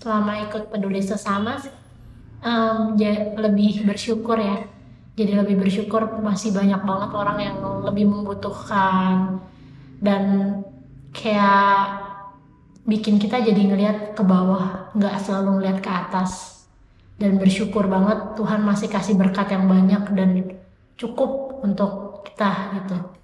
selama ikut peduli sesama um, lebih bersyukur ya. Jadi lebih bersyukur masih banyak banget orang yang lebih membutuhkan. Dan kayak bikin kita jadi ngelihat ke bawah nggak selalu ngelihat ke atas. Dan bersyukur banget Tuhan masih kasih berkat yang banyak dan cukup untuk kita gitu.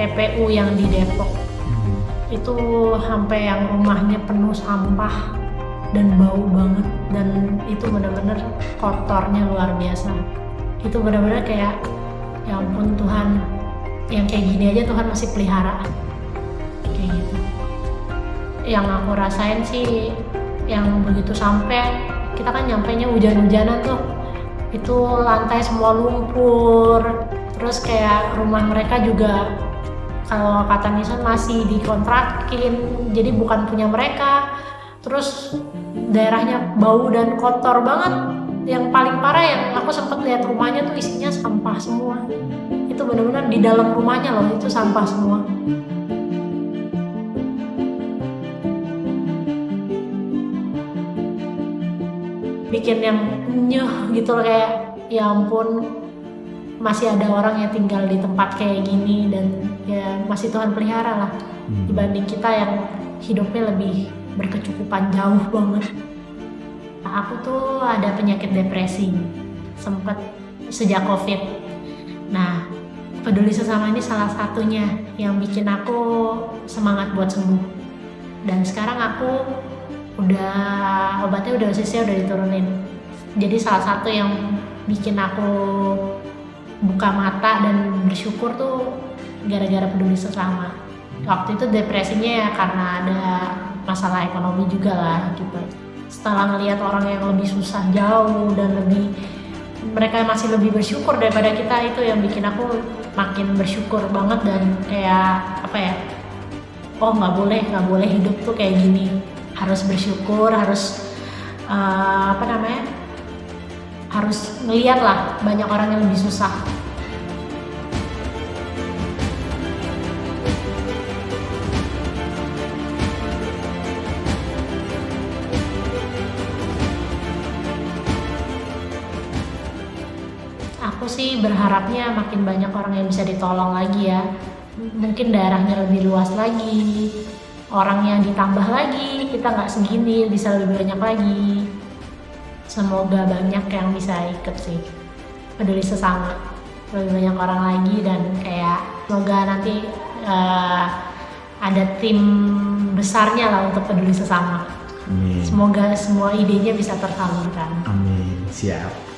TPU yang di Depok. Itu sampai yang rumahnya penuh sampah dan bau banget. Dan itu benar-benar kotornya luar biasa. Itu benar-benar kayak ya ampun Tuhan. Yang kayak gini aja Tuhan masih pelihara. Kayak gitu. Yang aku rasain sih yang begitu sampai kita kan nyampe nya hujan-hujanan tuh. Itu lantai semua lumpur. Terus kayak rumah mereka juga kalau kata Nisan masih dikontrakin jadi bukan punya mereka. Terus daerahnya bau dan kotor banget. Yang paling parah yang aku sempat lihat rumahnya tuh isinya sampah semua. Itu benar-benar di dalam rumahnya loh itu sampah semua. Bikin yang nyuh gitu loh kayak ya ampun masih ada orang yang tinggal di tempat kayak gini dan ya masih Tuhan pelihara lah hmm. dibanding kita yang hidupnya lebih berkecukupan jauh banget. Nah, aku tuh ada penyakit depresi sempat sejak COVID. Nah, peduli sesama ini salah satunya yang bikin aku semangat buat sembuh. Dan sekarang aku udah obatnya udah dosisnya udah diturunin. Jadi salah satu yang bikin aku buka mata dan bersyukur tuh gara-gara peduli sesama. Waktu itu depresinya ya karena ada masalah ekonomi juga lah gitu. Setelah ngelihat orang yang lebih susah jauh dan lebih mereka masih lebih bersyukur daripada kita itu yang bikin aku makin bersyukur banget dan kayak apa ya oh nggak boleh nggak boleh hidup tuh kayak gini. Harus bersyukur harus uh, apa namanya harus ngeliat lah banyak orang yang lebih susah. Aku sih berharapnya makin banyak orang yang bisa ditolong lagi ya. Mungkin daerahnya lebih luas lagi orangnya ditambah lagi kita nggak segini bisa lebih banyak lagi semoga banyak yang bisa ikut sih. Peduli sesama lebih banyak orang lagi dan kayak semoga nanti uh, ada tim besarnya lah untuk peduli sesama. Amin. semoga semua idenya bisa tersalurkan. Amin. Siap.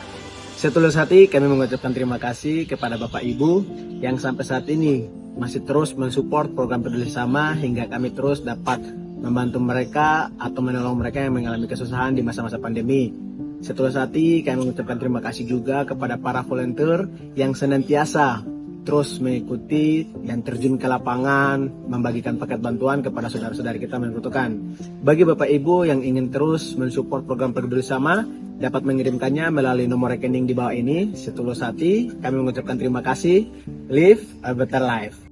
Setulus hati kami mengucapkan terima kasih kepada Bapak Ibu yang sampai saat ini masih terus mensupport program peduli sama hingga kami terus dapat membantu mereka atau menolong mereka yang mengalami kesusahan di masa-masa pandemi. Setelah hati, kami mengucapkan terima kasih juga kepada para volunteer yang senantiasa terus mengikuti dan terjun ke lapangan, membagikan paket bantuan kepada saudara-saudari kita yang membutuhkan. Bagi Bapak Ibu yang ingin terus mensupport program peduli sama, dapat mengirimkannya melalui nomor rekening di bawah ini. Setulus hati, kami mengucapkan terima kasih. Live a better life.